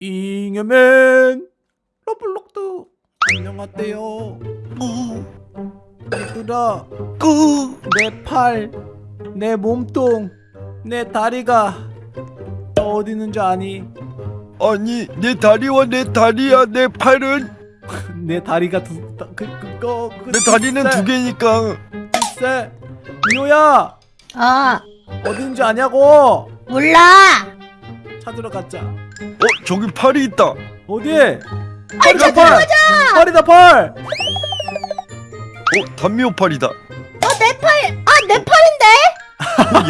잉여맨 러블록드 안녕하세요. 어, 얘들아 그, 내 팔, 내 몸통, 내 다리가 다 어디 있는지 아니? 아니 내 다리와 내 다리야 내 팔은? 내 다리가 두, 다, 그, 그 거 그, 내 다리는 두 개니까. 글쎄 미호야. 아 어디 있는지 아냐고? 몰라. 찾으러 가자 어 저기 팔이 있다. 어디? 팔이다 팔! 팔이다 팔! 어 단미호 팔이다. 어 내 팔 아 내 팔인데?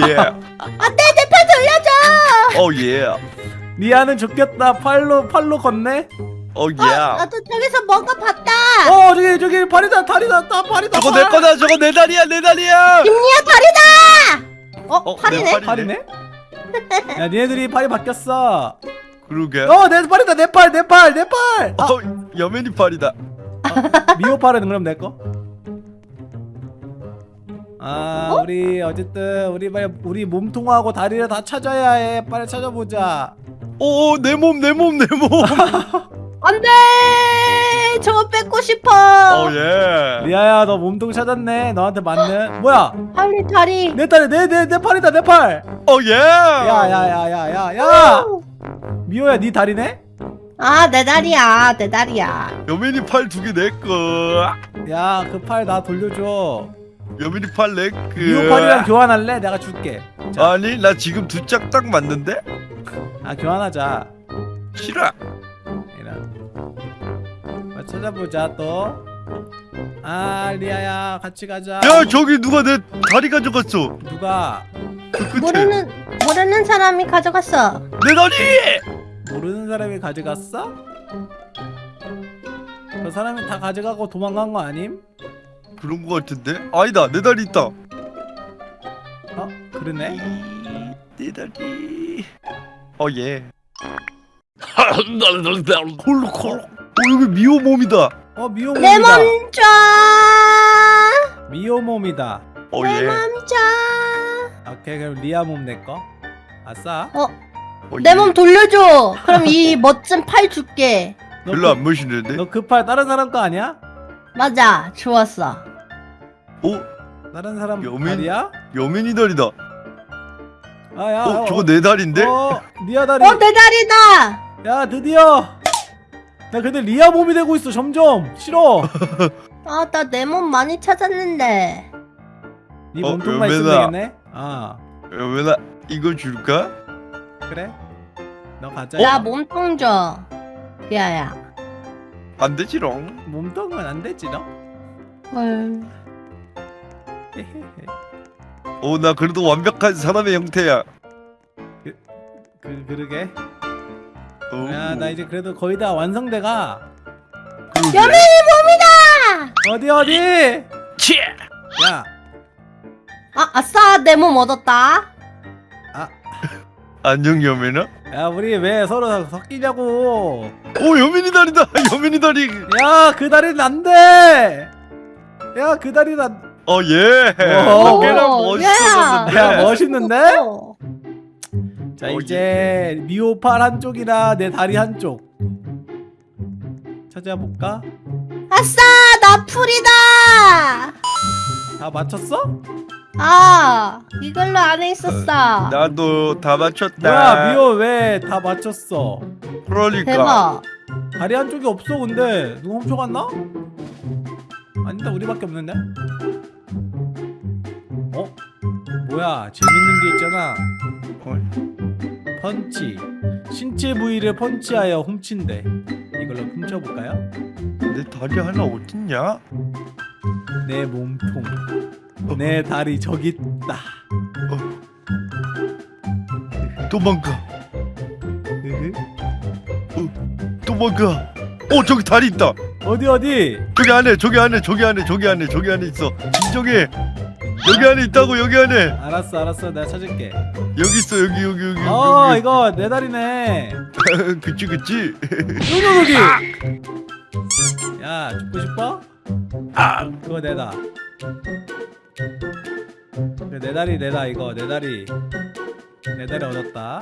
Oh yeah. 안돼 내 팔 돌려줘! Oh yeah. 리아는 좋겠다. 팔로 팔로 걷네? Oh yeah. 나도 저기서 뭔가 봤다! 어 저기 저기 팔이다 다리다 다 팔이다 저거 팔. 내 거다 저거 내 다리야 내 다리야! 김리아 팔이다! 어, 어, 팔이네? 내 팔이네. 팔이네? 야 니네들이 팔이 바뀌었어 그러게. 어 내 팔이다 내 팔 내 팔 내팔 아, 어 여맨이 팔이다. 미호 팔은 그럼 내 거? 아 우리 어쨌든 우리 빨리 우리 몸통하고 다리를 다 찾아야 해. 빨리 찾아보자. 오 내 몸 내 몸 내 몸. 안돼! 저거 뺏고 싶어. 오 예. 리아야 너 몸통 찾았네. 너한테 맞는. 뭐야? 팔이 다리. 내 다리 내 내 내 팔이다 내 팔. 오 예. 야야야야야 야 미호야 네 다리네? 아 내 다리야. 내 다리야. 여맨이 팔 두 개 내거 야그 팔 나 돌려줘. 여맨이 팔 내거 미호 팔이랑 교환할래? 내가 줄게. 자, 아니 나 지금 두 짝 딱 맞는데? 아 교환하자. 싫어. 이런. 뭐 찾아보자 또 아 리아야 같이 가자. 야 저기 누가 내 다리 가져갔어? 누가? 그 끝에. 모르는 모르는 사람이 가져갔어. 내 다리 모르는 사람이 가져갔어? 그 사람이 다 가져가고 도망간 거 아님? 그런 거 같은데? 아니다 내 다리 있다. 어? 그러네? 내 다리. 어예. 콜록 콜록. 어 여기 미호 몸이다. 어 미호 내 몸이다. 몸줘 미호 몸이다. 내 oh yeah. 몸줘 오케이 그럼 리아 몸 내꺼 아싸. 어, 내 몸 돌려줘. 그럼 이 멋진 팔 줄게. 별로 안 멋있는데? 너 그 팔 다른 사람 거 아니야? 맞아. 좋았어. 어? 다른 사람 여민? 다리야? 여민이 다리다. 아야 어 저거 내 다리인데? 어 리아 다리. 어 내 다리다. 야 드디어. 나 근데 리아 몸이 되고 있어 점점. 싫어. 아 나 내 몸 많이 찾았는데. 네 어, 몸통만 있으면 여민아. 되겠네? 아. 여민아 이거 줄까 그래? 너 가자. 나 몸통 줘 야야. 안 되지롱. 몸통은 안 되지 너? 헐. 어나 그래도 완벽한 사람의 형태야. 그 그러게. 어, 야나 이제 그래도 거의 다 완성돼가. 여민이 몸이다! 어디 어디? 치! 야. 아 아싸 내 몸 얻었다 안녕 여민아? 야 우리 왜 서로 섞이냐고. 오 여민이 다리다. 여민이 다리. 야그 다리는 안돼. 야그 다리는 안... 어예. 오. 꽤나 오, 멋있었는데. 야 멋있는데? 어. 자 어, 이제 미호팔 한쪽이나 내 다리 한쪽. 찾아볼까? 아싸 나 풀이다 다 맞췄어? 아 이걸로 안에 있었어 나도 다 맞췄다 뭐야 미호 왜 다 맞췄어 그러니까 대박 다리 한쪽이 없어 근데 누가 훔쳐갔나? 아니다 우리밖에 없는데? 어? 뭐야 재밌는 게 있잖아 어? 펀치 신체 부위를 펀치하여 훔친대 이걸로 훔쳐볼까요? 내 다리 하나 어딨냐? 내 몸통 내 다리 저기 있다. 도망가. 으흐. 도망가. 어 저기 다리 있다. 어디 어디? 저기 안에 저기 안에 저기 안에 저기 안에 저기 안에 있어. 진정해. 여기 안에 있다고 여기 안에. 알았어 알았어. 내가 찾을게. 여기 있어 여기 여기 여기 어 여기 이거 내 다리네. 그치 그치. 여기 여기 야 죽고 싶어? 아 그거 내다 그래, 내 다리 내다 이거 내 다리 내 다리 얻었다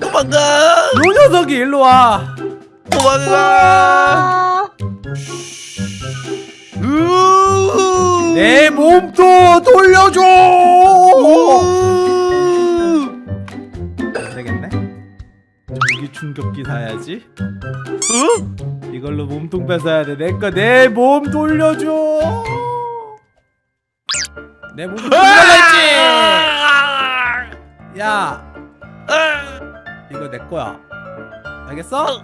도망가 요 녀석이 일로 와. 도망가 내 몸도 돌려줘. 안 되겠네. 전기 충격기 사야지. 어? 이걸로 몸통 뺏어야 돼. 내거내몸 돌려줘. 내몸 돌려야지. 야, 이거 내 거야. 알겠어?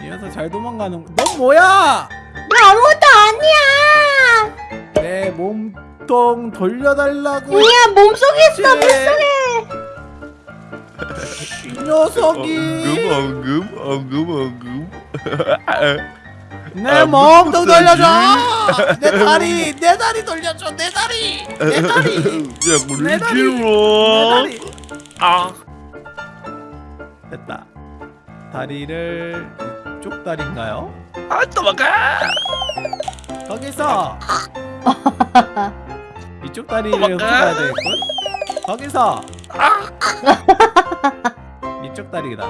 이 녀석 잘 도망가는. 넌 뭐야? 나 아무것도 아니야. 내 몸통 돌려달라고. 뭐야 몸속에 있어? 물속에. 이 녀석이 엉금 엉금 엉금 엉금 내 아, 무슨 돌려줘. 내 다리, 내 다리 돌려줘. 내 다리, 내 다리, 야내 물리 길어. 아 됐다. 다리를 이쪽 다리인가요? 아, 도망가 거기서 이쪽 다리를 훔쳐가야 되겠군. 거기서 이쪽 다리다.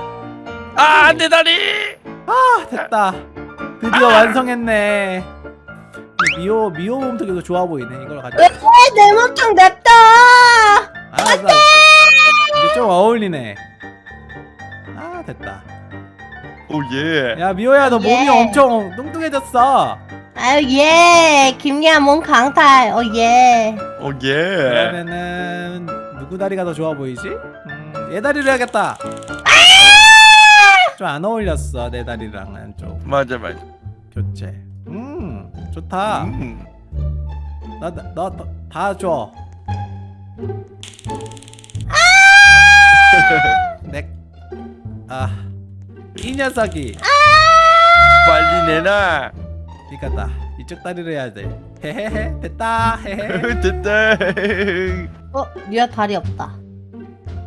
아내 다리 아 됐다. 드디어 완성했네. 이 미호 미호 몸통이 더 좋아 보이네. 이걸 가져. 왜내 몸통 냅둬. 아, 나 이제 좀 어울리네. 아 됐다. 오예 야 미호야 너 몸이 예. 엄청 뚱뚱해졌어. 아유 예. 김리아 몸 강탈. 어 예. 오예 그러면은 누구 다리가 더 좋아 보이지? 음, 얘 다리를 해야겠다. 좀 안 어울렸어 내 다리랑은 좀 맞아 맞아 교체. 음 좋다. 음. 나너다 줘. 내아이 녀석이 빨리 내놔 이거다 이쪽 다리를 해야 돼. 헤헤헤 됐다 헤헤. 됐다 어 리아 다리 없다.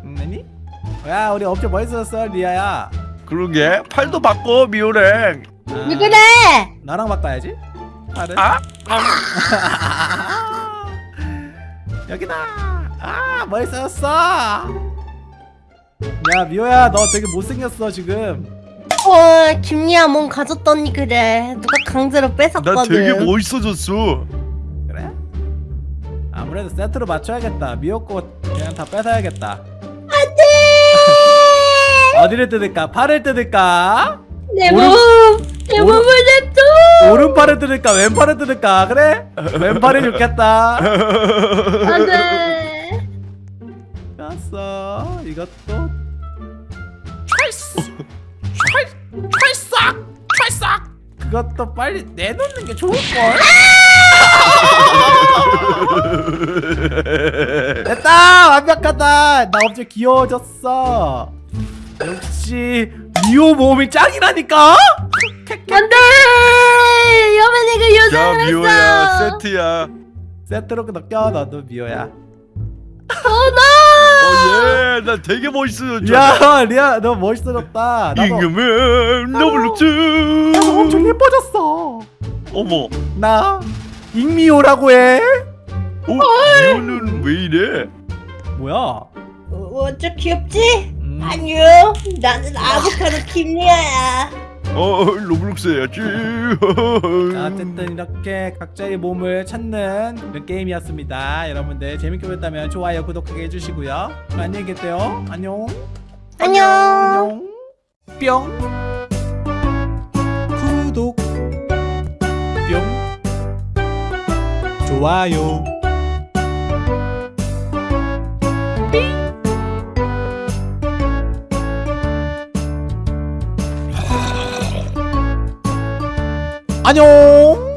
음, 야 우리 엄청 멋있었어 리아야. 그러게 팔도 바꿔 미호랭 아, 왜 그래? 나랑 바꿔야지. 팔은. 아? 여기다. 아 멋있었어. 야 미호야 너 되게 못생겼어 지금. 어 김리아 몸 가졌더니 그래. 누가 강제로 뺏었거든. 나 되게 멋있어졌어 그래? 아무래도 세트로 맞춰야겠다. 미호 거 그냥 다 뺏어야겠다. 어디를 뜯을까? 팔을 뜯을까? 내 오른- 몸. 내 몸을 냅둬. 오른팔을 뜯을까? 왼팔을 뜯을까? 그래? 왼팔이 좋겠다. 안돼. 뺐어. 이것도 찰싹 찰싹 찰싹 그것도 빨리 내놓는 게 좋을 걸. 됐다 완벽하다. 나 엄청 귀여워졌어. 역시 미호 몸이 짱이라니까. 안돼. 여맨 이가 야 요정을 미호야 했어. 세트야 세트로 넣겨 너도 미호야. 오예 나 되게 멋있어졌죠 야 리아 너 멋있어졌다. 나도 임금은 너블룩즈 나도 엄청 예뻐졌어. 어머 나 익미호라고 해. 어? 미호는 왜 이래 어, 뭐야? 어저 귀엽지? 음, 아니요. 나는 아보카도 김리아야. 어 로블록스 해야지 자, 어쨌든 이렇게 각자의 몸을 찾는 이런 게임이었습니다. 여러분들 재밌게 보셨다면 좋아요, 구독하게 해주시고요. 그럼 안녕히 계세요. 안녕. 안녕. 뿅. 구독. 뿅. 좋아요. 안녕.